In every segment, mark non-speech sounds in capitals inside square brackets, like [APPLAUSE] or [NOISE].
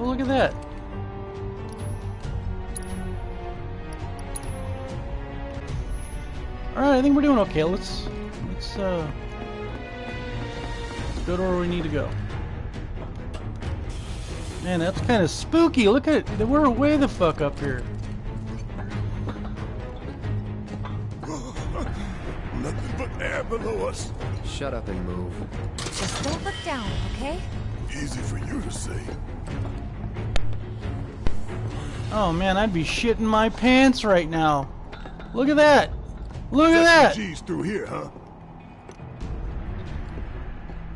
Oh, look at that. Alright, I think we're doing okay. Let's let's uh let's go to where we need to go. Man, that's kind of spooky. Look at it. We're way the fuck up here. [GASPS] Nothing but air below us. Shut up and move. Just don't look down, okay? Easy for you to say. Oh man, I'd be shitting my pants right now. Look at that. Look at that. G's through here, huh?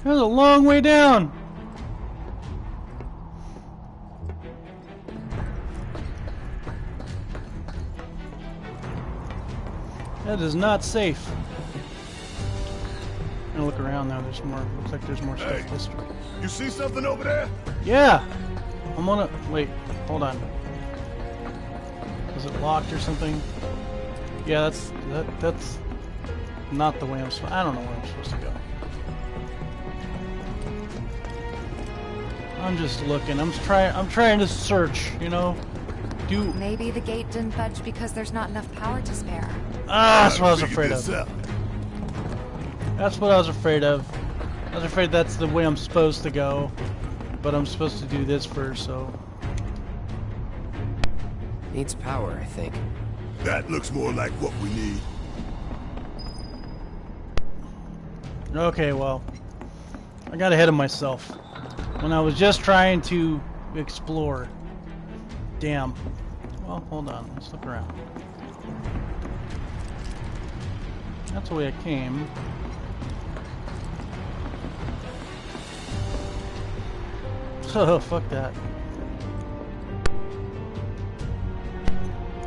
There's a long way down. That is not safe. I'm gonna look around now. There's more. Looks like there's more stuff Hey. You see something over there? Yeah. I'm gonna wait. Hold on. Is it locked or something? Yeah, that's that. That's not the way I'm. supposed. I don't know where I'm supposed to go. I'm just looking. I'm trying. I'm trying to search. You know. Do Maybe the gate didn't budge because there's not enough power to spare. ah. That's what I was afraid of. That's what I was afraid of. I was afraid that's the way I'm supposed to go, but I'm supposed to do this first. So Needs power, I think. That looks more like what we need. Okay, well, I got ahead of myself when I was just trying to explore. Damn. Well, hold on. Let's look around. That's the way I came. [LAUGHS] Oh, fuck that.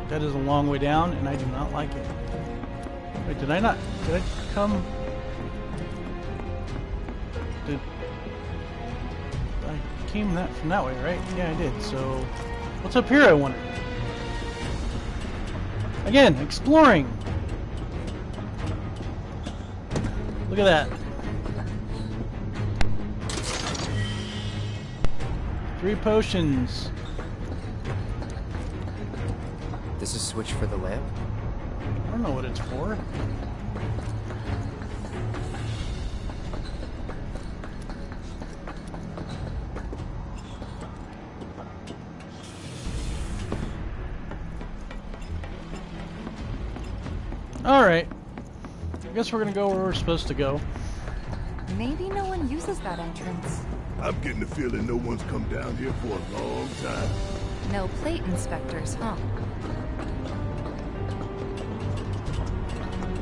That is a long way down, and I do not like it. Wait, did I not? Did I come? Did I came that from that way, right? Yeah, I did. So, what's up here? I wonder. Again, exploring. Look at that. Three potions. This is switch for the lamp? I don't know what it's for. Alright. I guess we're gonna go where we're supposed to go. Maybe no one uses that entrance. I'm getting the feeling no one's come down here for a long time. No plate inspectors, huh?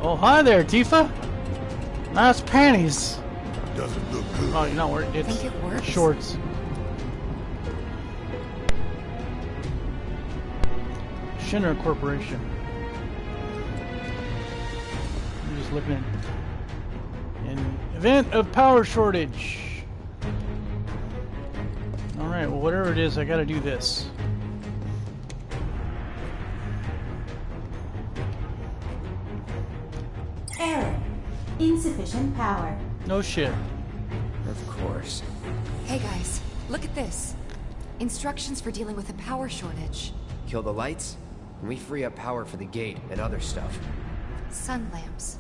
Oh, hi there, Tifa! Nice panties! Doesn't look good. Oh, you're not wearing it's Think it works? shorts. Shinra Corporation. I'm just looking at an event of power shortage. All right, well, whatever it is, I got to do this. Insufficient power. No shit. Of course. Hey guys, look at this. Instructions for dealing with a power shortage. Kill the lights, and we free up power for the gate and other stuff. Sun lamps.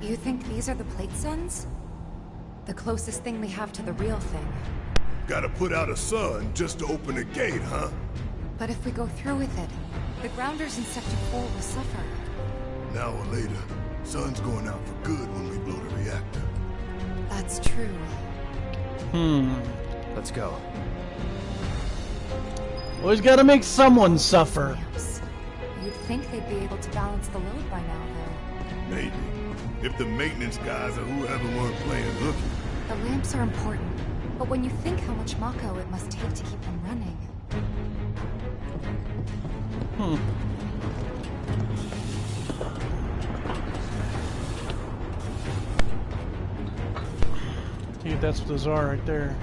You think these are the plate suns? The closest thing we have to the real thing. Gotta put out a sun just to open a gate, huh? But if we go through with it, the grounders in Sector 4 will suffer. Now hour later, sun's going out for good when we blow the reactor. That's true. Hmm. Let's go. Always got to make someone suffer. Lamps. You'd think they'd be able to balance the load by now, though. Maybe. If the maintenance guys or whoever weren't playing hooky. The lamps are important, but when you think how much Mako it must take to keep them running, Hmm. I think that's the czar right there.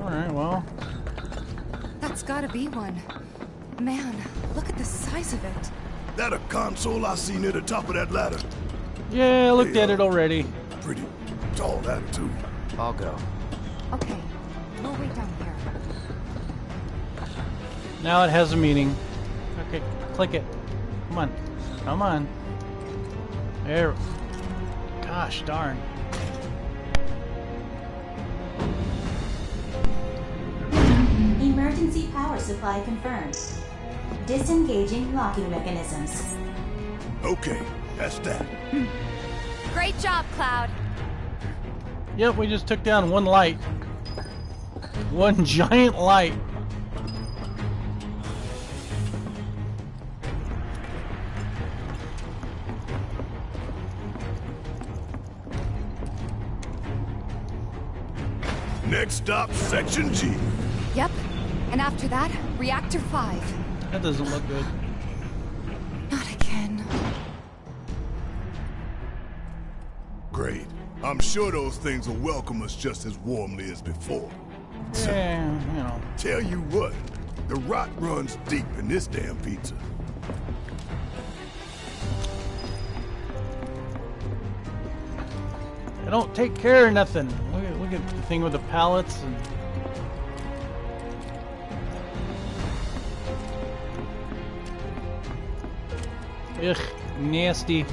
Alright, well. That's gotta be one. Man, look at the size of it. That a console I see near the top of that ladder? Yeah, I looked Hey, at uh, it already. Pretty tall ladder, too. I'll go. Okay, we'll wait down here. Now it has a meaning. Okay, click it. Come on. There. Gosh darn. Emergency power supply confirmed. Disengaging locking mechanisms. Okay, that's that. Great job, Cloud. Yep, we just took down one light. One [LAUGHS] giant light. Next stop, Section G. Yep. And after that, Reactor 5. That doesn't look good. Not again. Great. I'm sure those things will welcome us just as warmly as before. Yeah, you know. Tell you what, the rot runs deep in this damn pizza. I don't take care of nothing. Look at, the thing with the pallets and. Ugh, nasty.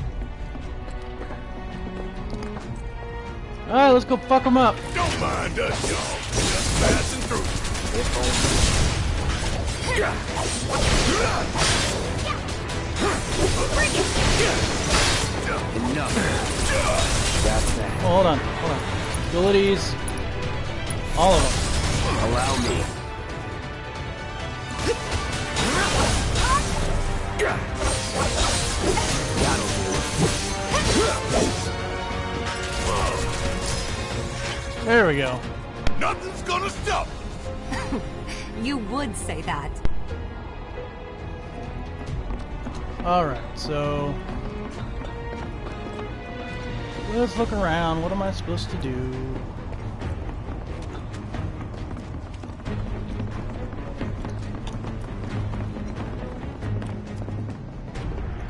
Alright, let's go fuck them up. Don't mind us, y'all. Just passing through. Enough. That's that. Oh, hold on, hold on. Abilities. All of them. Allow me. There we go. Nothing's gonna stop. [LAUGHS] You would say that. Alright, so. Let's look around. What am I supposed to do?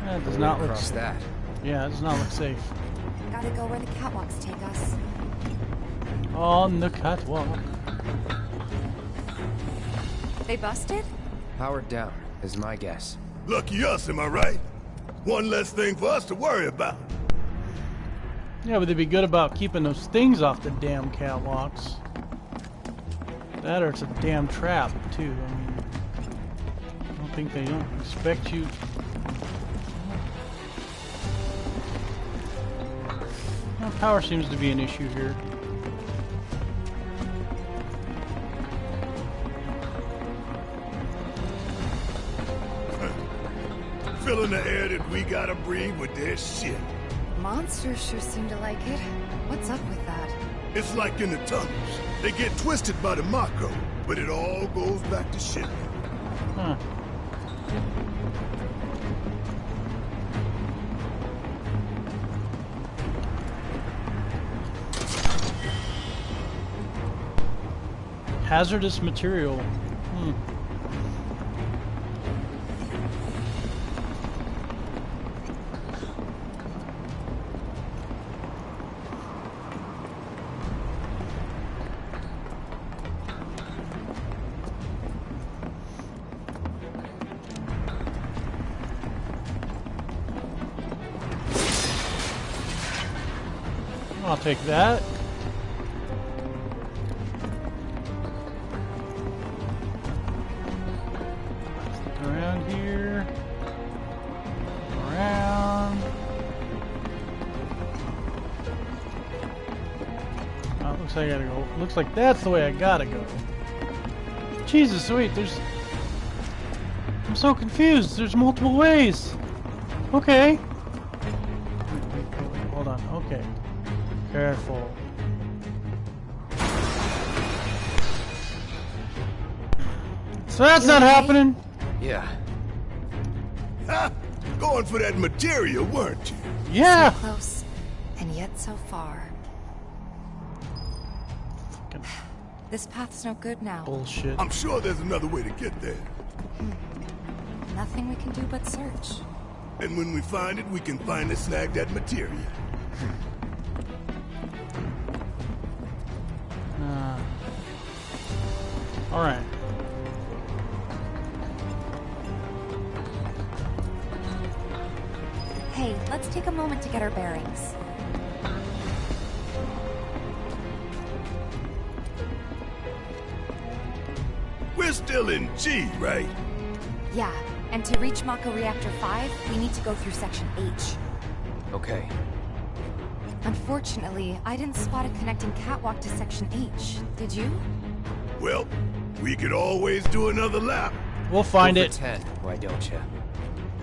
That does not look. Across that. Yeah, it does not look safe. Gotta go where the catwalks take us. On the catwalk. They busted? Powered down, is my guess. Lucky us, am I right? One less thing for us to worry about. Yeah, but they'd be good about keeping those things off the damn catwalks. That or it's a damn trap, too. I mean, I don't think they don't expect you. Well, power seems to be an issue here. Filling the air that we gotta breathe with their shit. Monsters sure seem to like it. What's up with that? It's like in the tunnels. They get twisted by the Mako, but it all goes back to shit. Huh. Hazardous material. Hmm. Take that. Around here. Around. Oh, looks like I gotta go. Looks like that's the way I gotta go. Jesus, wait, there's. I'm so confused. There's multiple ways. Okay. Wait, wait, wait, hold on. Okay. Careful. So that's not happening. Yeah. Ha! Going for that materia, weren't you? Yeah. So Close, and yet so far. Fucking This path's no good now. Bullshit. I'm sure there's another way to get there. Hmm. Nothing we can do but search. And when we find it, we can finally snag that materia. Hmm. All right. Hey, let's take a moment to get our bearings. We're still in G, right? Yeah, and to reach Mako Reactor 5, we need to go through Section H. Okay. Unfortunately, I didn't spot a connecting catwalk to Section H. Did you? Well, we could always do another lap. We'll find Go for it. 10, why don't you?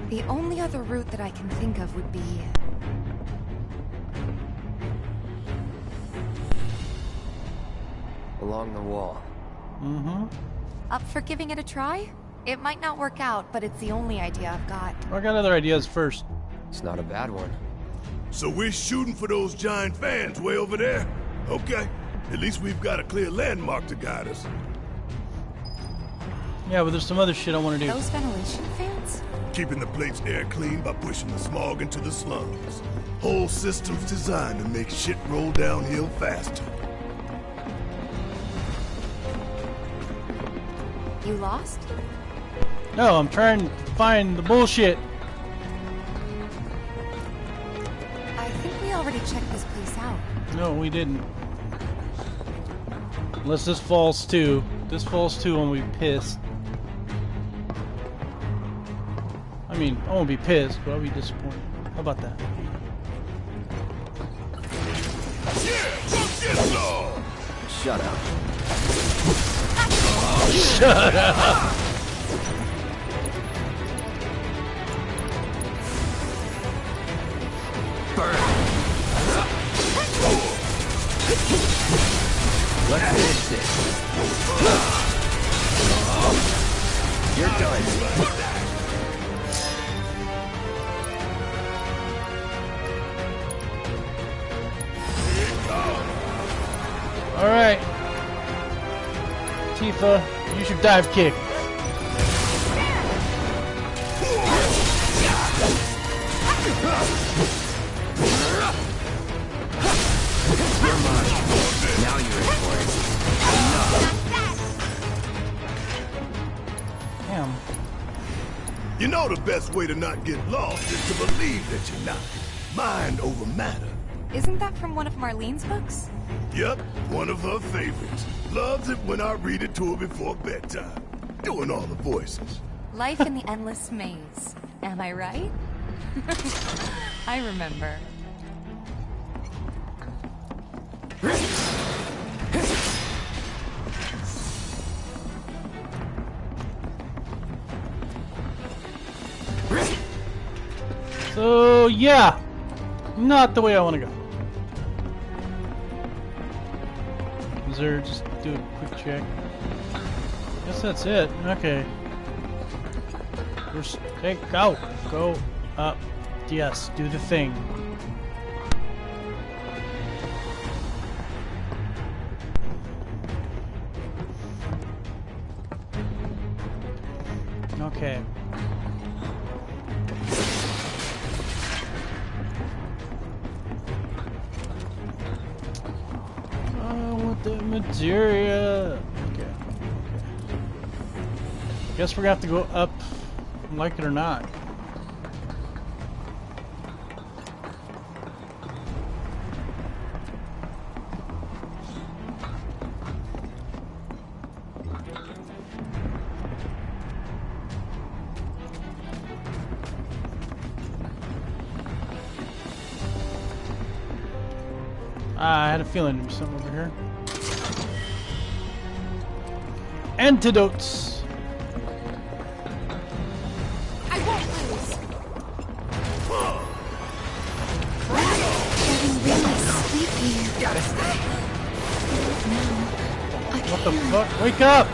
The only other route that I can think of would be... Along the wall. Mm-hmm. Up for giving it a try? It might not work out, but it's the only idea I've got. I got other ideas first. It's not a bad one. So we're shooting for those giant fans way over there? Okay. At least we've got a clear landmark to guide us. Yeah, but there's some other shit I want to do. Those ventilation fans? Keeping the plate's air clean by pushing the smog into the slums. Whole system's designed to make shit roll downhill faster. You lost? No, I'm trying to find the bullshit. I think we already checked this place out. No, we didn't. Unless this falls too. This falls too, I'm gonna pissed. I mean, I won't be pissed, but I'll be disappointed. How about that? Get some! Shut up. Burn! Let's finish this. You're done. Tifa, use your dive kick. Now you're in for it. Damn. You know the best way to not get lost is to believe that you're not. Mind over matter. Isn't that from one of Marlene's books? Yep, one of her favorites. Loves it when I read it to her before bedtime. Doing all the voices. Life in the Endless Maze. Am I right? [LAUGHS] I remember. So, yeah. Not the way I want to go. Is there, just do a quick check. Guess that's it. Okay. First, hey, go. Go up. Yes, do the thing. Gonna to go up, like it or not. Ah, I had a feeling there was something over here. Antidotes. The fuck? Wake up!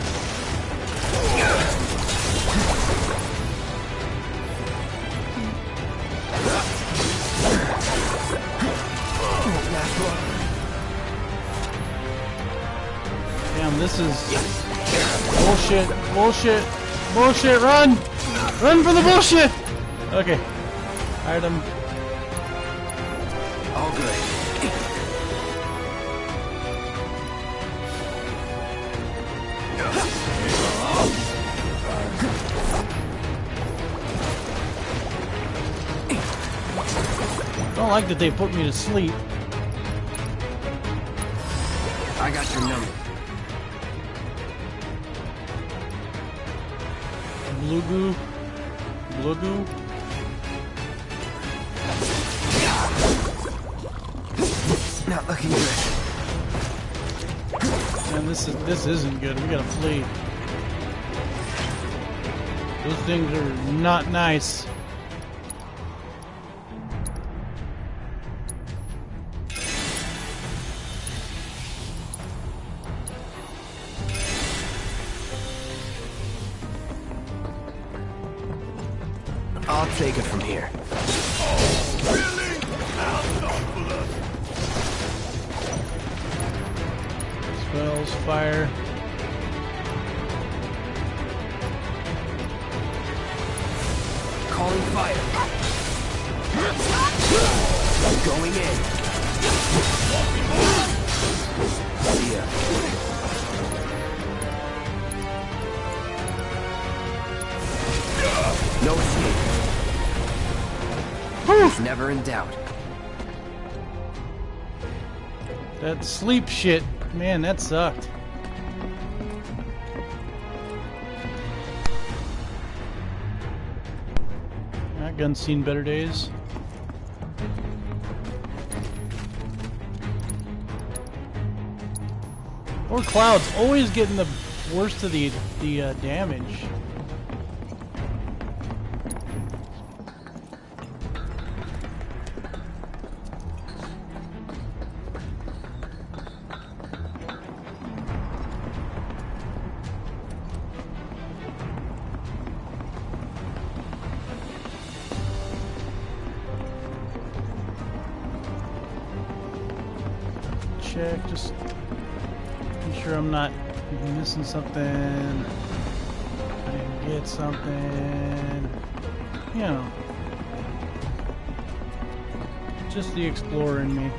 Damn. This is bullshit, bullshit, bullshit. Run, run for the bullshit. Okay, item. I don't like that they put me to sleep. I got your number. Blue goo, blue goo. Not looking good. Man, this is this isn't good. We gotta flee. Those things are not nice. Fire. Going in. See ya. No escape. Never in doubt. That sleep shit, man, that sucked. Gun's seen better days. Or Cloud's always getting the worst of the the uh, damage. Check, just be sure I'm not missing something. I didn't get something. You know. Just the explorer in me.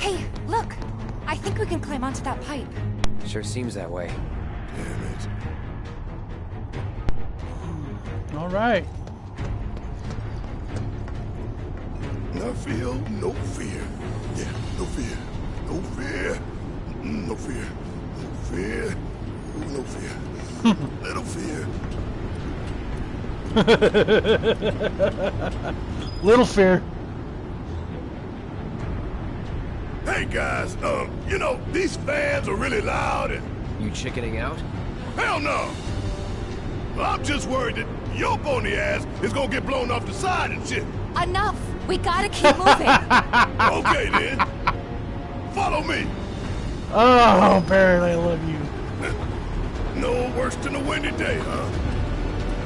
Hey, look! I think we can climb onto that pipe. Sure seems that way. [LAUGHS] Little fear. Hey guys, um, you know, these fans are really loud and You chickening out? hell no. I'm just worried that your bony ass is gonna get blown off the side and shit. Enough! We gotta keep moving! [LAUGHS] Okay then. Follow me. Oh, Barret, I love you. [LAUGHS] No worse than a windy day, huh?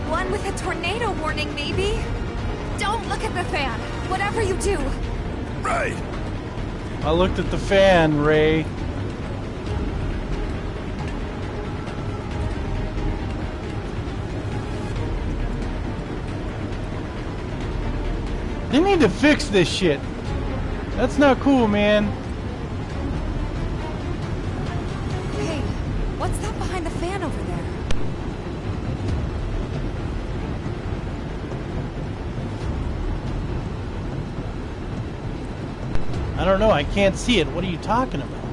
One with a tornado warning, maybe? Don't look at the fan! Whatever you do! Right. I looked at the fan, Ray. They need to fix this shit. That's not cool, man. Don't know. I can't see it. What are you talking about?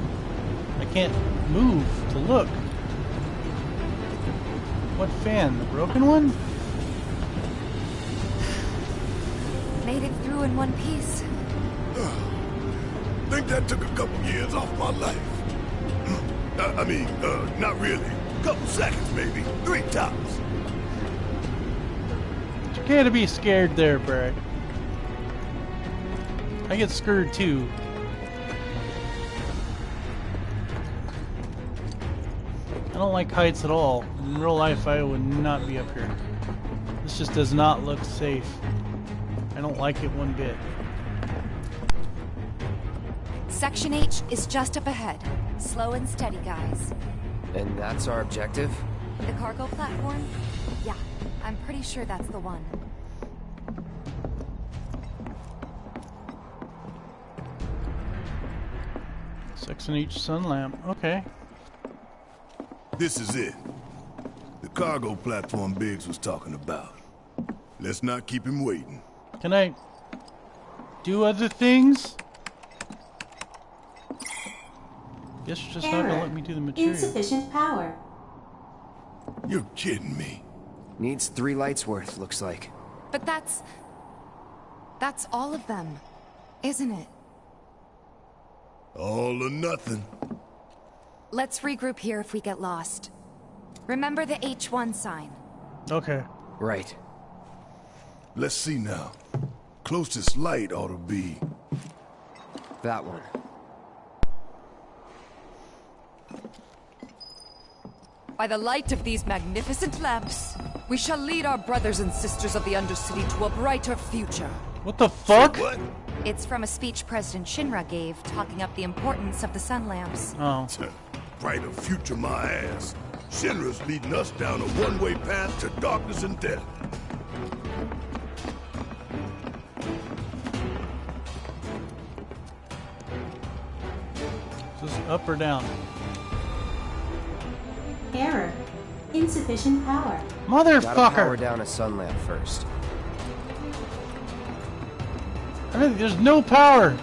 I can't move to look. What fan? The broken one? Made it through in one piece. [SIGHS] Think that took a couple years off my life. [GASPS] uh, I mean, uh, not really. A Couple seconds, maybe. Three tops. It's okay to be scared there, Barret. I get scared too. Like heights at all. In real life, I would not be up here. This just does not look safe. I don't like it one bit. Section H is just up ahead. Slow and steady, guys. And that's our objective? The cargo platform? Yeah, I'm pretty sure that's the one. Six in each sun lamp. Okay. This is it. The cargo platform Biggs was talking about. Let's not keep him waiting. Can I do other things? Guess you're just not gonna let me do the materia. Insufficient power. You're kidding me. Needs three lights worth, looks like. But that's... That's all of them, isn't it? All or nothing. Let's regroup here if we get lost. Remember the H1 sign. Okay. Right. Let's see now. Closest light ought to be... That one. By the light of these magnificent lamps, we shall lead our brothers and sisters of the Undercity to a brighter future. What the fuck? What? It's from a speech President Shinra gave talking up the importance of the sun lamps. Oh. [LAUGHS] Brighter future, my ass. Shinra's leading us down a one-way path to darkness and death. Is this up or down? Error. Insufficient power. Gotta power down a sun lamp first. I mean, there's no power.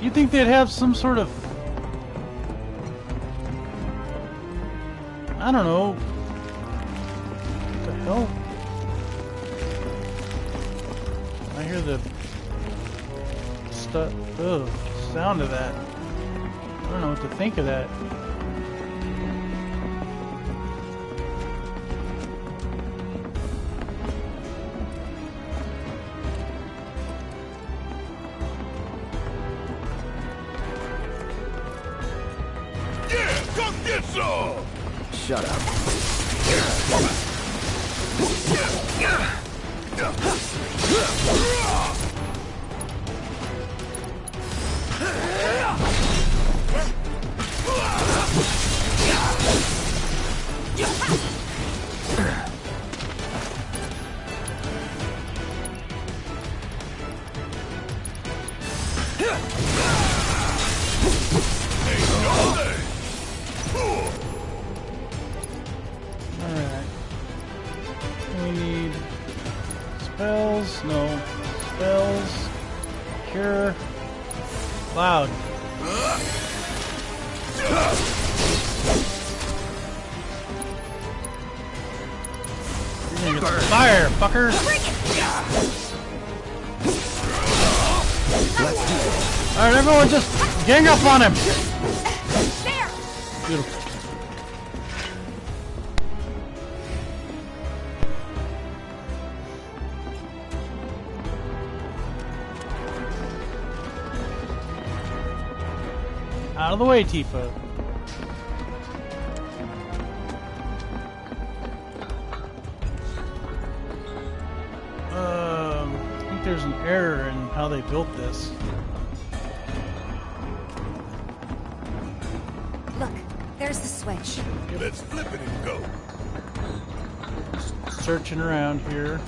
You'd think they'd have some sort of. I don't know. What the hell? I hear the stuff. Ugh, sound of that. I don't know what to think of that. Spells. No. Spells. Cure. Cloud. You're gonna get fire, fucker! Alright, everyone just gang up on him! There! Beautiful. Of the way, Tifa. Um, I think there's an error in how they built this. Look, there's the switch. Let's flip it and go. Searching around here.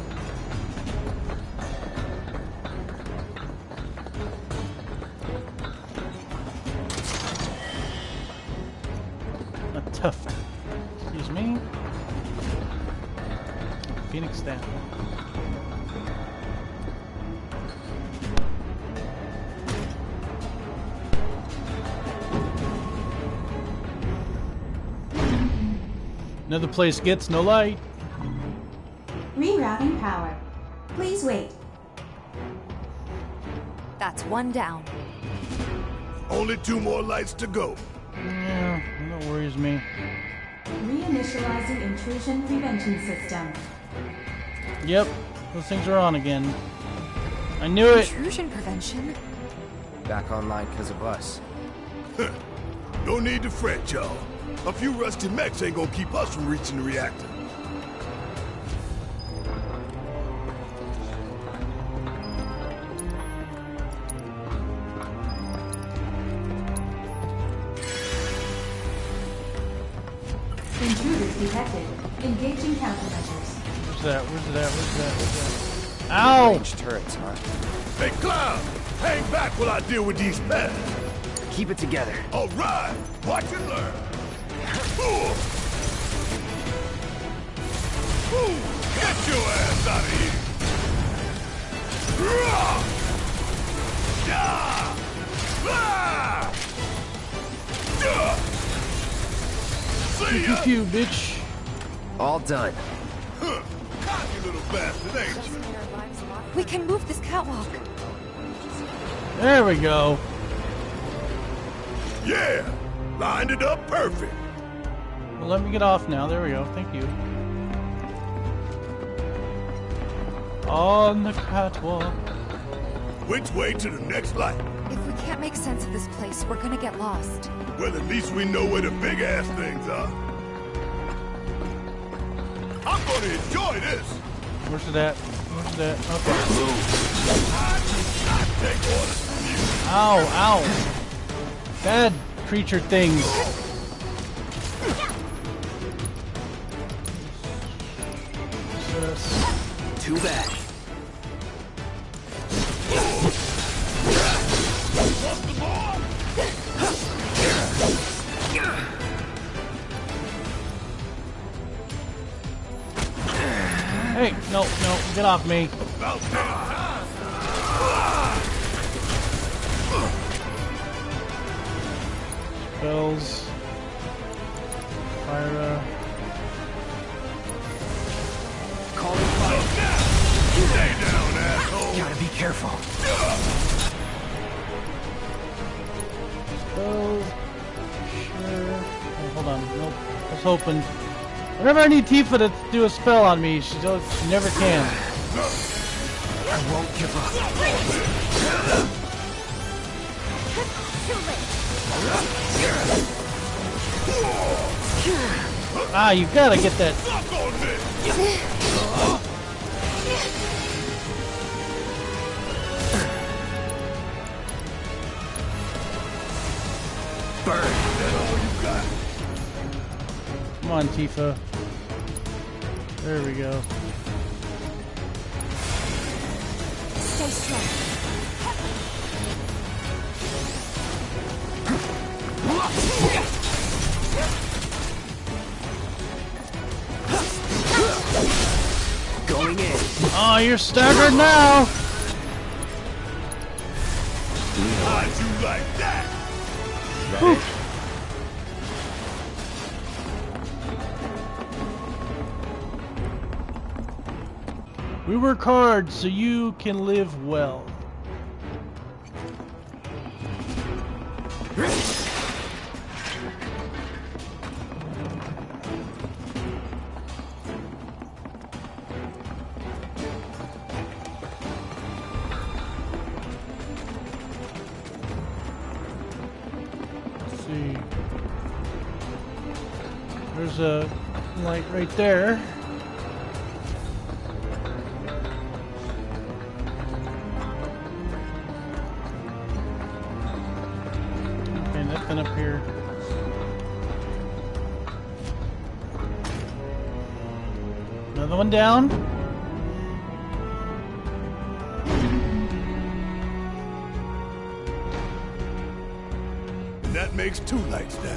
Phoenix down. Another place gets no light. Rerouting power. Please wait. That's one down. Only two more lights to go. Yeah, that worries me. Reinitializing intrusion prevention system. Yep, those things are on again. I knew it. Intrusion prevention. Back online because of us. no need to fret, y'all. A few rusty mechs ain't gonna keep us from reaching the reactor. Intruders detected. Engaging countermeasures. Where's that? Where's that? Where's that? Where's that? Ow! Range turrets, huh? Hey, Cloud! Hang back while I deal with these pests. Keep it together. All right, watch and learn. Ooh. Ooh, Get your ass out of here! Rah! Yeah! Ah! Yeah! See Pew pew, bitch. All done. Huh. Cocky little bastard, ain't you? Just made our lives a lot We can move this catwalk. There we go. Yeah! Lined it up perfect. Well, let me get off now. There we go. Thank you. On the catwalk. Which way to the next light? If we can't make sense of this place, we're gonna get lost. Well, at least we know where the big ass things are. I'm gonna enjoy this. Where's it at? Where's it at? Okay. Ow, ow. Bad creature things. Too bad. Get off me. About damn time. Spells. Fire, uh, Calling fire. Stay down, asshole. Gotta be careful. spells. Sure. Oh, hold on, nope. I was hoping. Whenever I need Tifa to do a spell on me, she, she never can. I won't give up. Ah, you gotta get that. Suck on this. Burn. That's all you got. Come on, Tifa. There we go. Stay strong. Going in. Oh, you're staggered now. We work hard so you can live well. There's a light right there. One down. And that makes two lights down.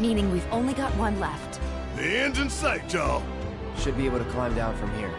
Meaning we've only got one left. The end's in sight, y'all. Should be able to climb down from here.